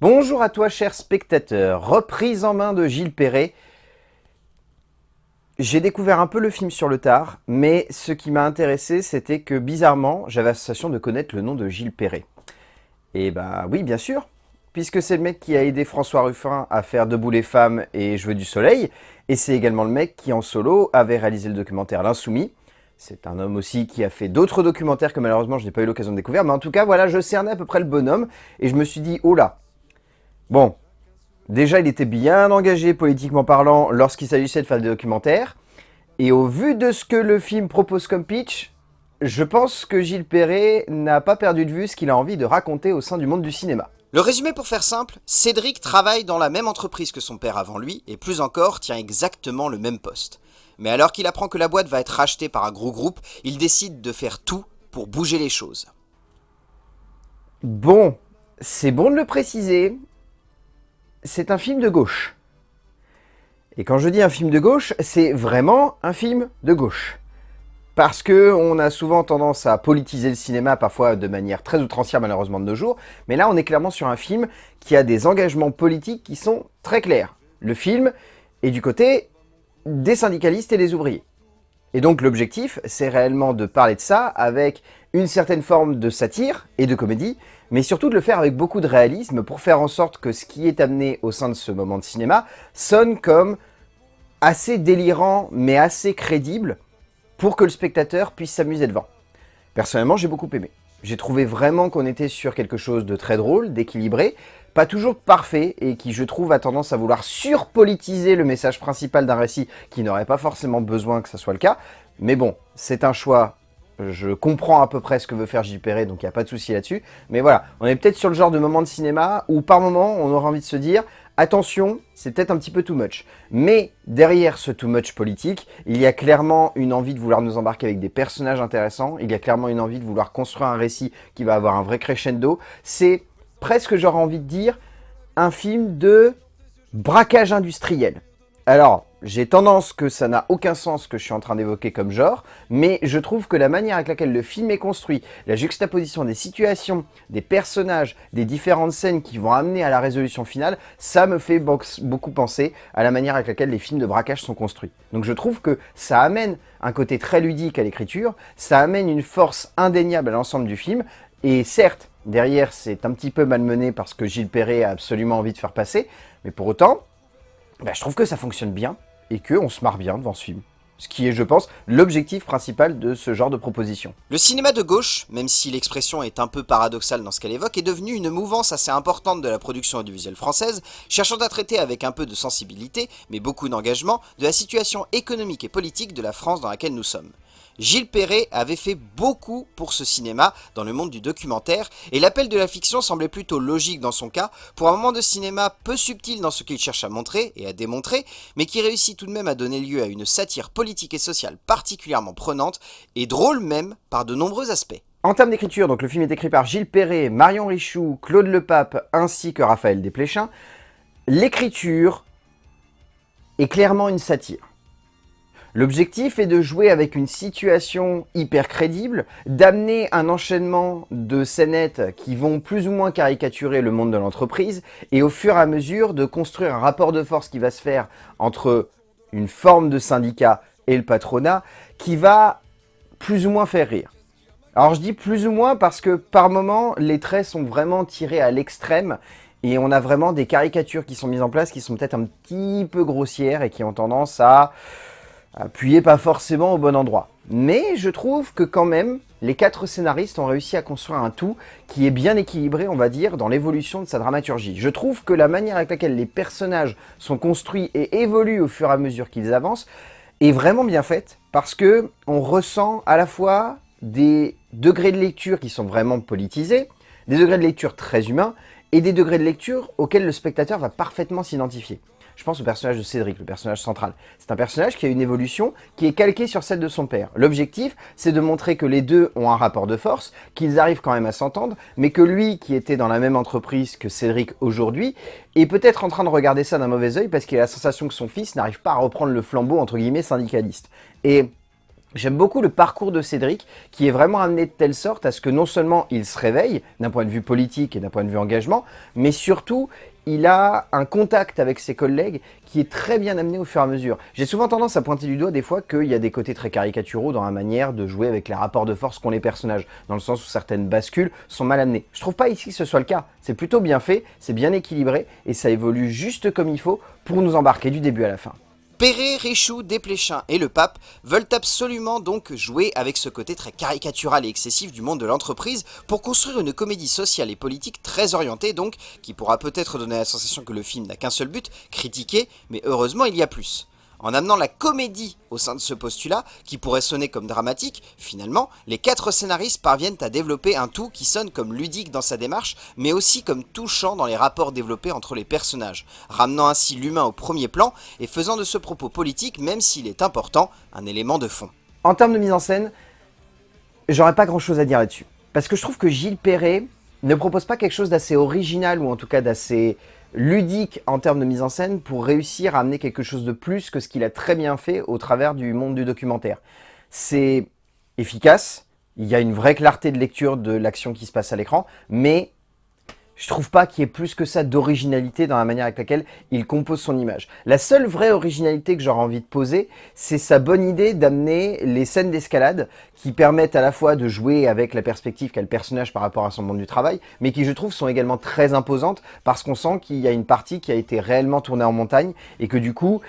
Bonjour à toi cher spectateur, reprise en main de Gilles Perret. J'ai découvert un peu le film sur le tard, mais ce qui m'a intéressé c'était que bizarrement j'avais la sensation de connaître le nom de Gilles Perret. Et bah oui bien sûr, puisque c'est le mec qui a aidé François Ruffin à faire Debout les femmes et Je veux du soleil, et c'est également le mec qui en solo avait réalisé le documentaire L'Insoumis, c'est un homme aussi qui a fait d'autres documentaires que malheureusement je n'ai pas eu l'occasion de découvrir. Mais en tout cas, voilà, je cernais à peu près le bonhomme. Et je me suis dit, oh là. Bon, déjà il était bien engagé politiquement parlant lorsqu'il s'agissait de faire des documentaires. Et au vu de ce que le film propose comme pitch, je pense que Gilles Perret n'a pas perdu de vue ce qu'il a envie de raconter au sein du monde du cinéma. Le résumé pour faire simple, Cédric travaille dans la même entreprise que son père avant lui, et plus encore, tient exactement le même poste. Mais alors qu'il apprend que la boîte va être rachetée par un gros groupe, il décide de faire tout pour bouger les choses. Bon, c'est bon de le préciser, c'est un film de gauche. Et quand je dis un film de gauche, c'est vraiment un film de gauche. Parce que on a souvent tendance à politiser le cinéma, parfois de manière très outrancière malheureusement de nos jours, mais là on est clairement sur un film qui a des engagements politiques qui sont très clairs. Le film est du côté des syndicalistes et des ouvriers. Et donc l'objectif, c'est réellement de parler de ça avec une certaine forme de satire et de comédie, mais surtout de le faire avec beaucoup de réalisme pour faire en sorte que ce qui est amené au sein de ce moment de cinéma sonne comme assez délirant mais assez crédible pour que le spectateur puisse s'amuser devant. Personnellement, j'ai beaucoup aimé. J'ai trouvé vraiment qu'on était sur quelque chose de très drôle, d'équilibré, pas toujours parfait et qui, je trouve, a tendance à vouloir surpolitiser le message principal d'un récit qui n'aurait pas forcément besoin que ça soit le cas. Mais bon, c'est un choix, je comprends à peu près ce que veut faire J. Perret, donc il n'y a pas de souci là-dessus. Mais voilà, on est peut-être sur le genre de moment de cinéma où par moment, on aura envie de se dire « Attention, c'est peut-être un petit peu too much ». Mais derrière ce too much politique, il y a clairement une envie de vouloir nous embarquer avec des personnages intéressants, il y a clairement une envie de vouloir construire un récit qui va avoir un vrai crescendo. C'est presque, j'aurais envie de dire, un film de braquage industriel. Alors, j'ai tendance que ça n'a aucun sens que je suis en train d'évoquer comme genre, mais je trouve que la manière avec laquelle le film est construit, la juxtaposition des situations, des personnages, des différentes scènes qui vont amener à la résolution finale, ça me fait beaucoup penser à la manière avec laquelle les films de braquage sont construits. Donc je trouve que ça amène un côté très ludique à l'écriture, ça amène une force indéniable à l'ensemble du film, et certes, Derrière, c'est un petit peu malmené parce que Gilles Perret a absolument envie de faire passer. Mais pour autant, bah, je trouve que ça fonctionne bien et qu'on se marre bien devant ce film. Ce qui est, je pense, l'objectif principal de ce genre de proposition. Le cinéma de gauche, même si l'expression est un peu paradoxale dans ce qu'elle évoque, est devenu une mouvance assez importante de la production audiovisuelle française, cherchant à traiter avec un peu de sensibilité, mais beaucoup d'engagement, de la situation économique et politique de la France dans laquelle nous sommes. Gilles Perret avait fait beaucoup pour ce cinéma dans le monde du documentaire, et l'appel de la fiction semblait plutôt logique dans son cas, pour un moment de cinéma peu subtil dans ce qu'il cherche à montrer et à démontrer, mais qui réussit tout de même à donner lieu à une satire politique et sociale particulièrement prenante, et drôle même par de nombreux aspects. En termes d'écriture, donc le film est écrit par Gilles Perret, Marion Richoux, Claude Lepape ainsi que Raphaël Desplechin. L'écriture est clairement une satire. L'objectif est de jouer avec une situation hyper crédible, d'amener un enchaînement de scénettes qui vont plus ou moins caricaturer le monde de l'entreprise, et au fur et à mesure de construire un rapport de force qui va se faire entre une forme de syndicat et le patronat, qui va plus ou moins faire rire. Alors je dis plus ou moins parce que par moments, les traits sont vraiment tirés à l'extrême, et on a vraiment des caricatures qui sont mises en place qui sont peut-être un petit peu grossières et qui ont tendance à appuyé pas forcément au bon endroit. Mais je trouve que quand même, les quatre scénaristes ont réussi à construire un tout qui est bien équilibré, on va dire, dans l'évolution de sa dramaturgie. Je trouve que la manière avec laquelle les personnages sont construits et évoluent au fur et à mesure qu'ils avancent est vraiment bien faite parce que on ressent à la fois des degrés de lecture qui sont vraiment politisés, des degrés de lecture très humains et des degrés de lecture auxquels le spectateur va parfaitement s'identifier. Je pense au personnage de Cédric, le personnage central. C'est un personnage qui a une évolution qui est calquée sur celle de son père. L'objectif, c'est de montrer que les deux ont un rapport de force, qu'ils arrivent quand même à s'entendre, mais que lui, qui était dans la même entreprise que Cédric aujourd'hui, est peut-être en train de regarder ça d'un mauvais oeil parce qu'il a la sensation que son fils n'arrive pas à reprendre le flambeau, entre guillemets, syndicaliste. Et J'aime beaucoup le parcours de Cédric, qui est vraiment amené de telle sorte à ce que non seulement il se réveille, d'un point de vue politique et d'un point de vue engagement, mais surtout, il a un contact avec ses collègues qui est très bien amené au fur et à mesure. J'ai souvent tendance à pointer du doigt des fois qu'il y a des côtés très caricaturaux dans la manière de jouer avec les rapports de force qu'ont les personnages, dans le sens où certaines bascules sont mal amenées. Je trouve pas ici que ce soit le cas. C'est plutôt bien fait, c'est bien équilibré, et ça évolue juste comme il faut pour nous embarquer du début à la fin. Perret, Richoux, Desplechin et le pape veulent absolument donc jouer avec ce côté très caricatural et excessif du monde de l'entreprise pour construire une comédie sociale et politique très orientée donc, qui pourra peut-être donner la sensation que le film n'a qu'un seul but, critiquer, mais heureusement il y a plus. En amenant la comédie au sein de ce postulat, qui pourrait sonner comme dramatique, finalement, les quatre scénaristes parviennent à développer un tout qui sonne comme ludique dans sa démarche, mais aussi comme touchant dans les rapports développés entre les personnages, ramenant ainsi l'humain au premier plan et faisant de ce propos politique, même s'il est important, un élément de fond. En termes de mise en scène, j'aurais pas grand chose à dire là-dessus. Parce que je trouve que Gilles Perret ne propose pas quelque chose d'assez original, ou en tout cas d'assez ludique en termes de mise en scène pour réussir à amener quelque chose de plus que ce qu'il a très bien fait au travers du monde du documentaire. C'est efficace, il y a une vraie clarté de lecture de l'action qui se passe à l'écran, mais je trouve pas qu'il y ait plus que ça d'originalité dans la manière avec laquelle il compose son image. La seule vraie originalité que j'aurais envie de poser, c'est sa bonne idée d'amener les scènes d'escalade qui permettent à la fois de jouer avec la perspective qu'a le personnage par rapport à son monde du travail, mais qui je trouve sont également très imposantes parce qu'on sent qu'il y a une partie qui a été réellement tournée en montagne et que du coup,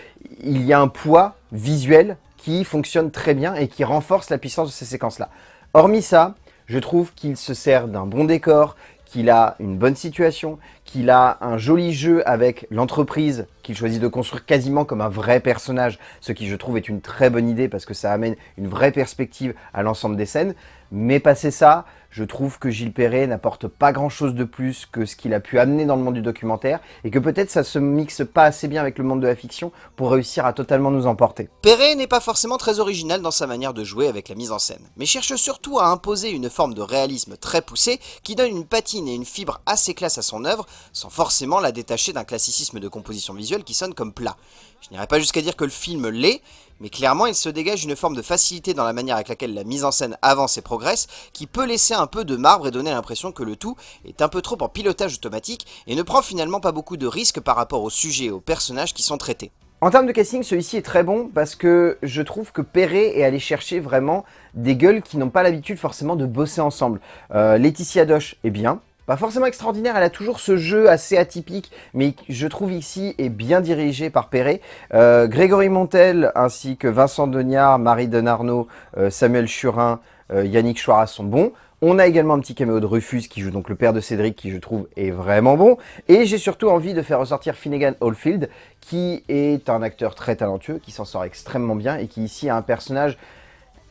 il y a un poids visuel qui fonctionne très bien et qui renforce la puissance de ces séquences-là. Hormis ça, je trouve qu'il se sert d'un bon décor, qu'il a une bonne situation, qu'il a un joli jeu avec l'entreprise qu'il choisit de construire quasiment comme un vrai personnage, ce qui je trouve est une très bonne idée parce que ça amène une vraie perspective à l'ensemble des scènes. Mais passé ça, je trouve que Gilles Perret n'apporte pas grand chose de plus que ce qu'il a pu amener dans le monde du documentaire et que peut-être ça se mixe pas assez bien avec le monde de la fiction pour réussir à totalement nous emporter. Perret n'est pas forcément très original dans sa manière de jouer avec la mise en scène, mais cherche surtout à imposer une forme de réalisme très poussée qui donne une patine et une fibre assez classe à son œuvre, sans forcément la détacher d'un classicisme de composition visuelle qui sonne comme plat. Je n'irai pas jusqu'à dire que le film l'est, mais clairement il se dégage une forme de facilité dans la manière avec laquelle la mise en scène avance et progresse, qui peut laisser un peu de marbre et donner l'impression que le tout est un peu trop en pilotage automatique et ne prend finalement pas beaucoup de risques par rapport au sujet et aux personnages qui sont traités. En termes de casting, celui-ci est très bon parce que je trouve que Perret est allé chercher vraiment des gueules qui n'ont pas l'habitude forcément de bosser ensemble. Euh, Laetitia Doche est bien, pas forcément extraordinaire, elle a toujours ce jeu assez atypique, mais je trouve ici est bien dirigé par Perret. Euh, Grégory Montel ainsi que Vincent Deniard, Marie Denarnaud, euh, Samuel Churin, euh, Yannick Chouara sont bons. On a également un petit caméo de Rufus qui joue donc le père de Cédric qui je trouve est vraiment bon. Et j'ai surtout envie de faire ressortir Finnegan Oldfield qui est un acteur très talentueux, qui s'en sort extrêmement bien et qui ici a un personnage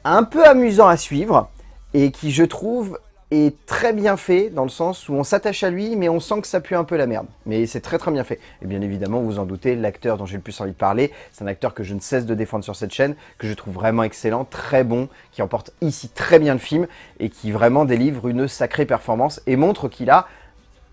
un peu amusant à suivre et qui je trouve est très bien fait dans le sens où on s'attache à lui mais on sent que ça pue un peu la merde. Mais c'est très très bien fait. Et bien évidemment, vous en doutez, l'acteur dont j'ai le plus envie de parler, c'est un acteur que je ne cesse de défendre sur cette chaîne, que je trouve vraiment excellent, très bon, qui emporte ici très bien le film et qui vraiment délivre une sacrée performance et montre qu'il a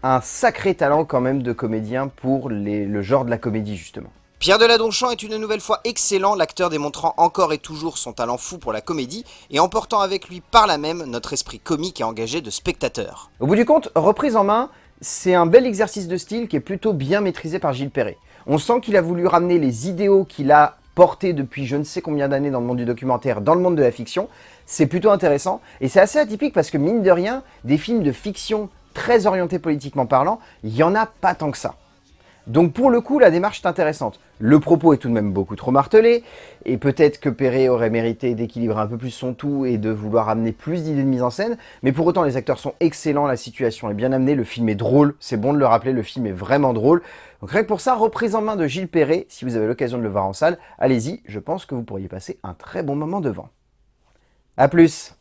un sacré talent quand même de comédien pour le genre de la comédie justement. Pierre Deladonchamp est une nouvelle fois excellent, l'acteur démontrant encore et toujours son talent fou pour la comédie et emportant avec lui par là même notre esprit comique et engagé de spectateur. Au bout du compte, reprise en main, c'est un bel exercice de style qui est plutôt bien maîtrisé par Gilles Perret. On sent qu'il a voulu ramener les idéaux qu'il a portés depuis je ne sais combien d'années dans le monde du documentaire, dans le monde de la fiction. C'est plutôt intéressant et c'est assez atypique parce que mine de rien, des films de fiction très orientés politiquement parlant, il n'y en a pas tant que ça. Donc pour le coup, la démarche est intéressante. Le propos est tout de même beaucoup trop martelé, et peut-être que Perret aurait mérité d'équilibrer un peu plus son tout et de vouloir amener plus d'idées de mise en scène, mais pour autant les acteurs sont excellents, la situation est bien amenée, le film est drôle, c'est bon de le rappeler, le film est vraiment drôle. Donc rien que pour ça, reprise en main de Gilles Perret, si vous avez l'occasion de le voir en salle, allez-y, je pense que vous pourriez passer un très bon moment devant. A plus